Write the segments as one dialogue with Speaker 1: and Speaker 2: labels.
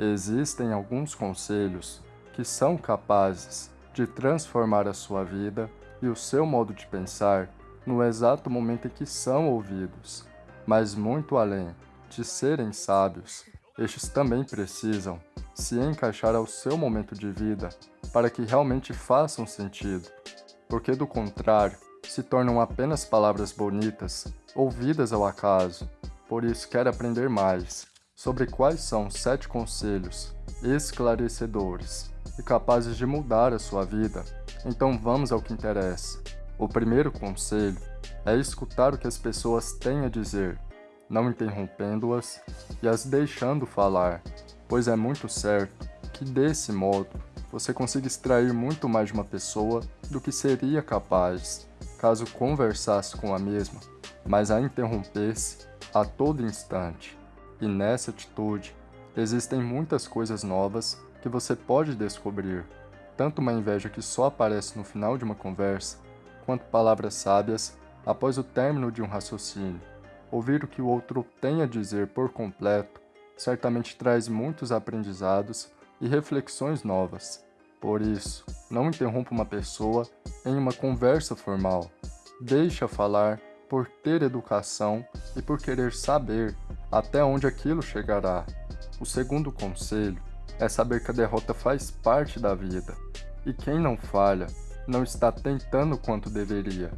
Speaker 1: Existem alguns conselhos que são capazes de transformar a sua vida e o seu modo de pensar no exato momento em que são ouvidos, mas muito além de serem sábios, estes também precisam se encaixar ao seu momento de vida para que realmente façam sentido, porque do contrário, se tornam apenas palavras bonitas, ouvidas ao acaso. Por isso quero aprender mais sobre quais são sete conselhos esclarecedores e capazes de mudar a sua vida. Então vamos ao que interessa. O primeiro conselho é escutar o que as pessoas têm a dizer, não interrompendo-as e as deixando falar, pois é muito certo que desse modo você consiga extrair muito mais de uma pessoa do que seria capaz caso conversasse com a mesma, mas a interrompesse a todo instante. E nessa atitude, existem muitas coisas novas que você pode descobrir, tanto uma inveja que só aparece no final de uma conversa, quanto palavras sábias após o término de um raciocínio. Ouvir o que o outro tem a dizer por completo certamente traz muitos aprendizados e reflexões novas. Por isso, não interrompa uma pessoa em uma conversa formal. Deixa falar por ter educação e por querer saber até onde aquilo chegará. O segundo conselho é saber que a derrota faz parte da vida, e quem não falha não está tentando quanto deveria,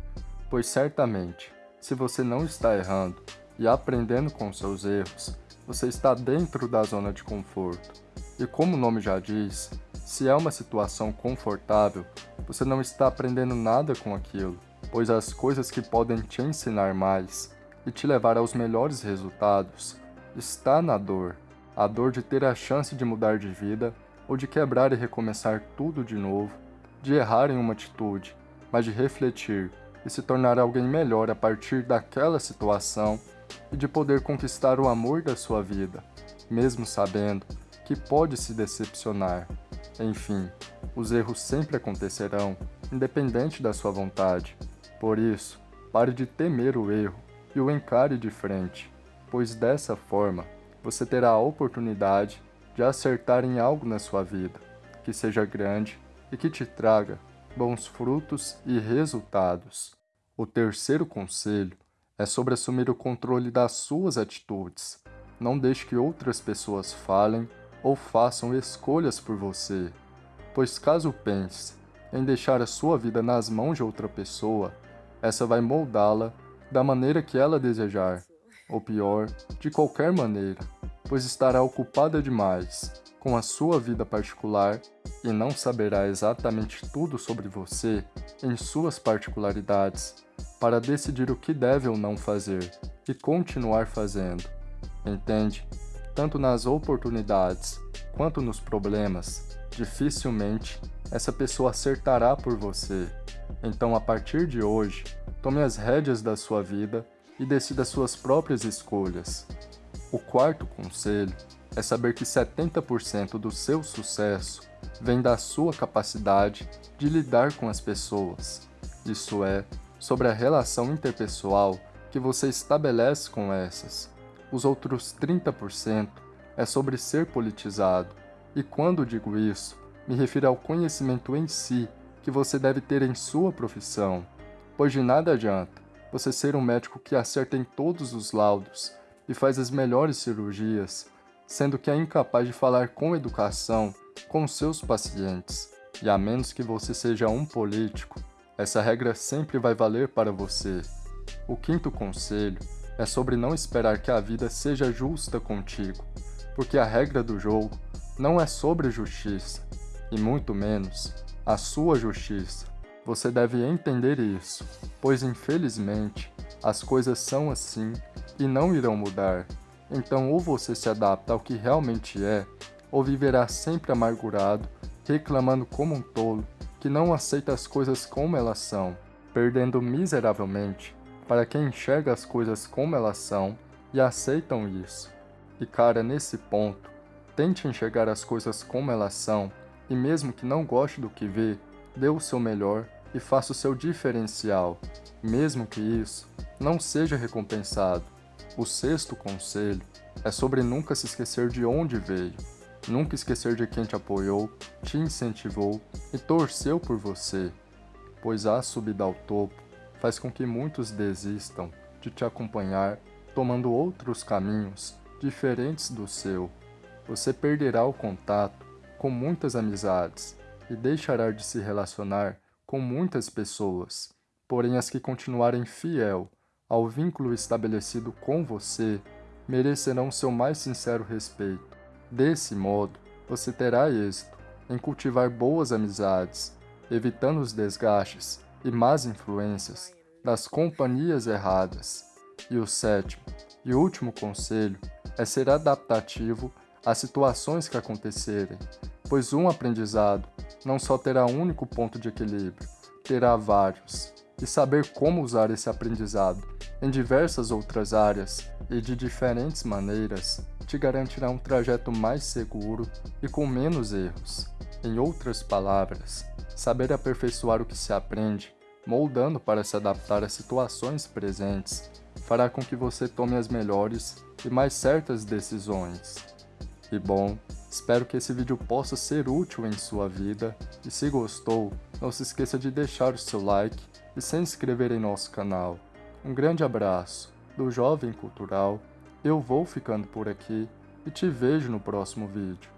Speaker 1: pois certamente, se você não está errando e aprendendo com seus erros, você está dentro da zona de conforto. E como o nome já diz, se é uma situação confortável, você não está aprendendo nada com aquilo, pois as coisas que podem te ensinar mais e te levar aos melhores resultados está na dor. A dor de ter a chance de mudar de vida ou de quebrar e recomeçar tudo de novo, de errar em uma atitude, mas de refletir e se tornar alguém melhor a partir daquela situação e de poder conquistar o amor da sua vida, mesmo sabendo que pode se decepcionar. Enfim, os erros sempre acontecerão, independente da sua vontade. Por isso, pare de temer o erro e o encare de frente, pois dessa forma você terá a oportunidade de acertar em algo na sua vida, que seja grande e que te traga bons frutos e resultados. O terceiro conselho é sobre assumir o controle das suas atitudes. Não deixe que outras pessoas falem ou façam escolhas por você, pois caso pense em deixar a sua vida nas mãos de outra pessoa, essa vai moldá-la da maneira que ela desejar, ou pior, de qualquer maneira, pois estará ocupada demais com a sua vida particular e não saberá exatamente tudo sobre você em suas particularidades para decidir o que deve ou não fazer e continuar fazendo. Entende? Tanto nas oportunidades quanto nos problemas, dificilmente essa pessoa acertará por você. Então, a partir de hoje, tome as rédeas da sua vida e decida suas próprias escolhas. O quarto conselho é saber que 70% do seu sucesso vem da sua capacidade de lidar com as pessoas. Isso é, sobre a relação interpessoal que você estabelece com essas. Os outros 30% é sobre ser politizado, e quando digo isso, me refiro ao conhecimento em si que você deve ter em sua profissão, pois de nada adianta você ser um médico que acerta em todos os laudos e faz as melhores cirurgias, sendo que é incapaz de falar com educação com seus pacientes, e a menos que você seja um político, essa regra sempre vai valer para você. O quinto conselho é sobre não esperar que a vida seja justa contigo, porque a regra do jogo não é sobre justiça, e muito menos a sua justiça. Você deve entender isso, pois infelizmente as coisas são assim e não irão mudar. Então ou você se adapta ao que realmente é, ou viverá sempre amargurado, reclamando como um tolo que não aceita as coisas como elas são, perdendo miseravelmente para quem enxerga as coisas como elas são e aceitam isso. E cara, nesse ponto, tente enxergar as coisas como elas são e mesmo que não goste do que vê, dê o seu melhor e faça o seu diferencial, mesmo que isso não seja recompensado. O sexto conselho é sobre nunca se esquecer de onde veio. Nunca esquecer de quem te apoiou, te incentivou e torceu por você, pois a subida ao topo faz com que muitos desistam de te acompanhar, tomando outros caminhos diferentes do seu. Você perderá o contato com muitas amizades e deixará de se relacionar com muitas pessoas, porém as que continuarem fiel ao vínculo estabelecido com você merecerão seu mais sincero respeito. Desse modo, você terá êxito em cultivar boas amizades, evitando os desgastes e más influências das companhias erradas. E o sétimo e último conselho é ser adaptativo às situações que acontecerem, pois um aprendizado não só terá um único ponto de equilíbrio, terá vários, e saber como usar esse aprendizado em diversas outras áreas e de diferentes maneiras te garantirá um trajeto mais seguro e com menos erros. Em outras palavras, saber aperfeiçoar o que se aprende moldando para se adaptar às situações presentes, fará com que você tome as melhores e mais certas decisões. E bom, espero que esse vídeo possa ser útil em sua vida, e se gostou, não se esqueça de deixar o seu like e se inscrever em nosso canal. Um grande abraço, do Jovem Cultural, eu vou ficando por aqui e te vejo no próximo vídeo.